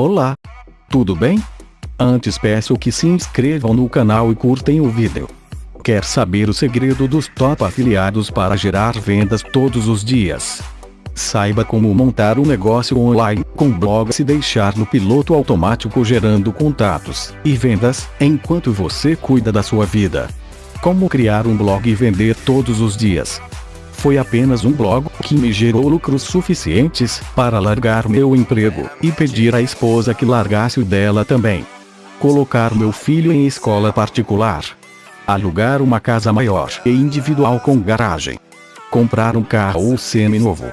Olá! Tudo bem? Antes peço que se inscrevam no canal e curtem o vídeo. Quer saber o segredo dos top afiliados para gerar vendas todos os dias? Saiba como montar um negócio online com blogs e deixar no piloto automático gerando contatos e vendas enquanto você cuida da sua vida. Como criar um blog e vender todos os dias? Foi apenas um blog que me gerou lucros suficientes para largar meu emprego e pedir à esposa que largasse o dela também. Colocar meu filho em escola particular. Alugar uma casa maior e individual com garagem. Comprar um carro semi-novo.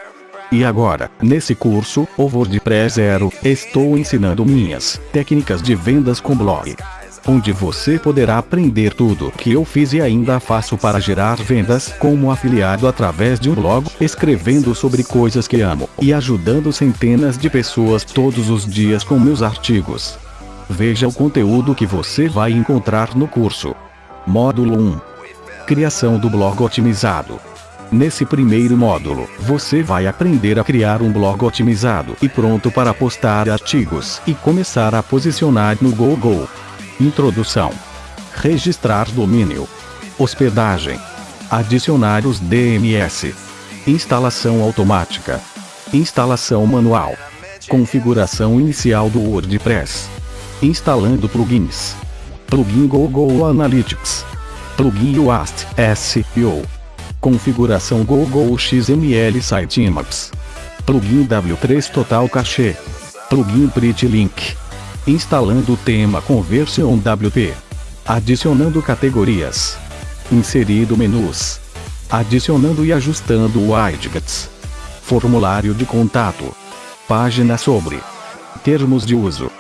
E agora, nesse curso, o WordPress Zero, estou ensinando minhas técnicas de vendas com blog onde você poderá aprender tudo que eu fiz e ainda faço para gerar vendas como afiliado através de um blog, escrevendo sobre coisas que amo e ajudando centenas de pessoas todos os dias com meus artigos. Veja o conteúdo que você vai encontrar no curso. Módulo 1. Criação do blog otimizado. Nesse primeiro módulo, você vai aprender a criar um blog otimizado e pronto para postar artigos e começar a posicionar no Google. Introdução. Registrar domínio. Hospedagem. Adicionar os DMS. Instalação automática. Instalação manual. Configuração inicial do WordPress. Instalando plugins. Plugin Google Analytics. Plugin Yoast SEO. Configuração Google XML Sitemaps. Plugin W3 Total Cache. Plugin Pretty Link instalando o tema Conversion WP, adicionando categorias, inserido menus, adicionando e ajustando widgets, formulário de contato, página sobre termos de uso,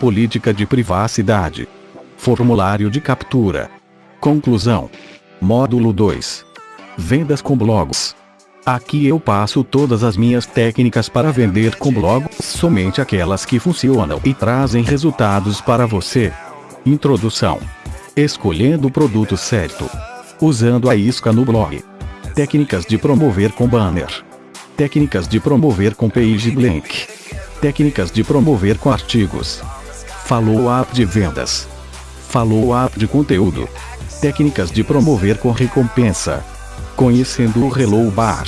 política de privacidade, formulário de captura. Conclusão. Módulo 2. Vendas com blogs. Aqui eu passo todas as minhas técnicas para vender com blog, somente aquelas que funcionam e trazem resultados para você. Introdução. Escolhendo o produto certo. Usando a isca no blog. Técnicas de promover com banner. Técnicas de promover com page blank. Técnicas de promover com artigos. Follow-up de vendas. Follow-up de conteúdo. Técnicas de promover com recompensa Conhecendo o Hello Bar.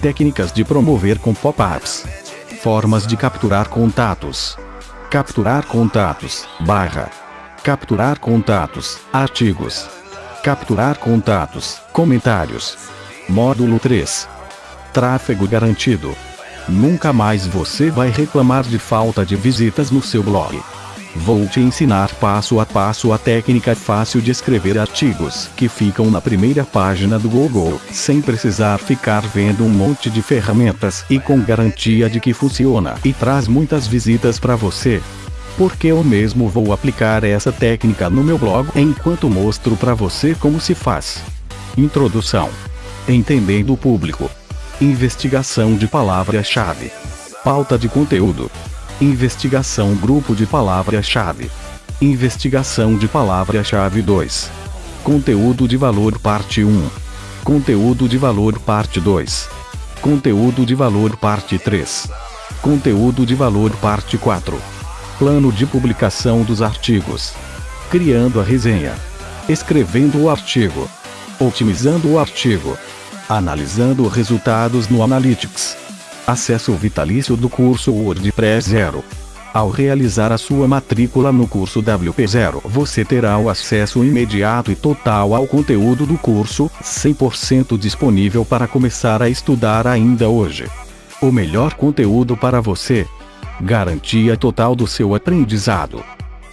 Técnicas de promover com pop-ups. Formas de capturar contatos. Capturar contatos, barra. Capturar contatos, artigos. Capturar contatos, comentários. Módulo 3. Tráfego garantido. Nunca mais você vai reclamar de falta de visitas no seu blog. Vou te ensinar passo a passo a técnica fácil de escrever artigos que ficam na primeira página do Google, sem precisar ficar vendo um monte de ferramentas e com garantia de que funciona e traz muitas visitas para você. Porque eu mesmo vou aplicar essa técnica no meu blog enquanto mostro para você como se faz. Introdução. Entendendo o público. Investigação de palavra-chave. Pauta de conteúdo. Investigação Grupo de Palavra-Chave. Investigação de Palavra-Chave 2. Conteúdo de valor Parte 1. Conteúdo de valor Parte 2. Conteúdo de valor Parte 3. Conteúdo de valor Parte 4. Plano de publicação dos artigos. Criando a resenha. Escrevendo o artigo. Otimizando o artigo. Analisando resultados no Analytics Acesso vitalício do curso WordPress Zero. Ao realizar a sua matrícula no curso WP0, você terá o acesso imediato e total ao conteúdo do curso, 100% disponível para começar a estudar ainda hoje. O melhor conteúdo para você. Garantia total do seu aprendizado.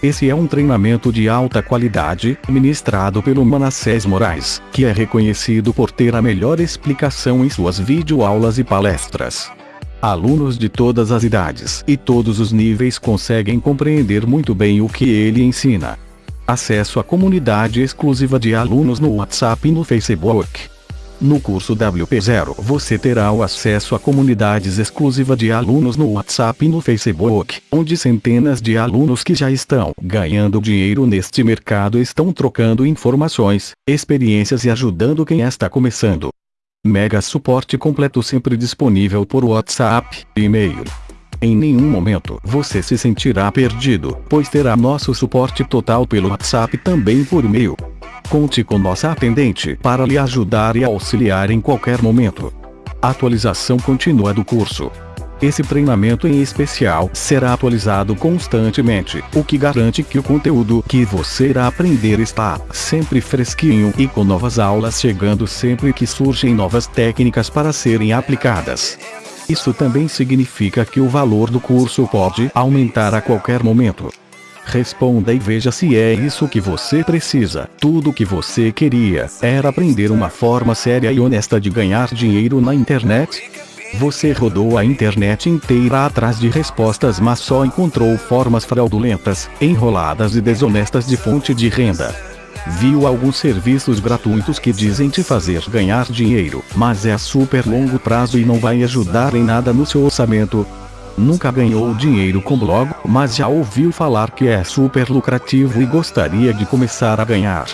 Esse é um treinamento de alta qualidade, ministrado pelo Manassés Moraes, que é reconhecido por ter a melhor explicação em suas videoaulas e palestras. Alunos de todas as idades e todos os níveis conseguem compreender muito bem o que ele ensina. Acesso à comunidade exclusiva de alunos no WhatsApp e no Facebook. No curso WP0 você terá o acesso a comunidades exclusiva de alunos no WhatsApp e no Facebook, onde centenas de alunos que já estão ganhando dinheiro neste mercado estão trocando informações, experiências e ajudando quem está começando. Mega suporte completo sempre disponível por WhatsApp e-mail. Em nenhum momento você se sentirá perdido, pois terá nosso suporte total pelo WhatsApp também por e-mail. Conte com nossa atendente para lhe ajudar e auxiliar em qualquer momento. atualização contínua do curso. Esse treinamento em especial será atualizado constantemente, o que garante que o conteúdo que você irá aprender está sempre fresquinho e com novas aulas chegando sempre que surgem novas técnicas para serem aplicadas. Isso também significa que o valor do curso pode aumentar a qualquer momento. Responda e veja se é isso que você precisa. Tudo o que você queria era aprender uma forma séria e honesta de ganhar dinheiro na internet? Você rodou a internet inteira atrás de respostas mas só encontrou formas fraudulentas, enroladas e desonestas de fonte de renda. Viu alguns serviços gratuitos que dizem te fazer ganhar dinheiro, mas é a super longo prazo e não vai ajudar em nada no seu orçamento. Nunca ganhou dinheiro com blog, mas já ouviu falar que é super lucrativo e gostaria de começar a ganhar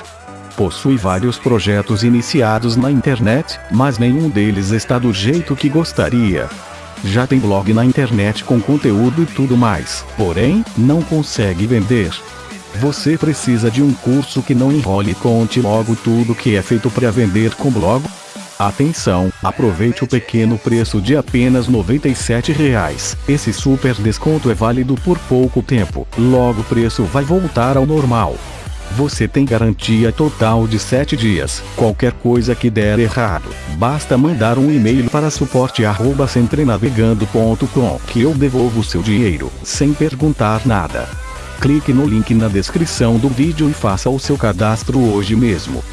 possui vários projetos iniciados na internet, mas nenhum deles está do jeito que gostaria. Já tem blog na internet com conteúdo e tudo mais, porém, não consegue vender. Você precisa de um curso que não enrole e conte logo tudo que é feito para vender com blog? Atenção, aproveite o pequeno preço de apenas 97 reais. Esse super desconto é válido por pouco tempo, logo o preço vai voltar ao normal. Você tem garantia total de 7 dias. Qualquer coisa que der errado, basta mandar um e-mail para suporte@centrenavegando.com que eu devolvo seu dinheiro, sem perguntar nada. Clique no link na descrição do vídeo e faça o seu cadastro hoje mesmo.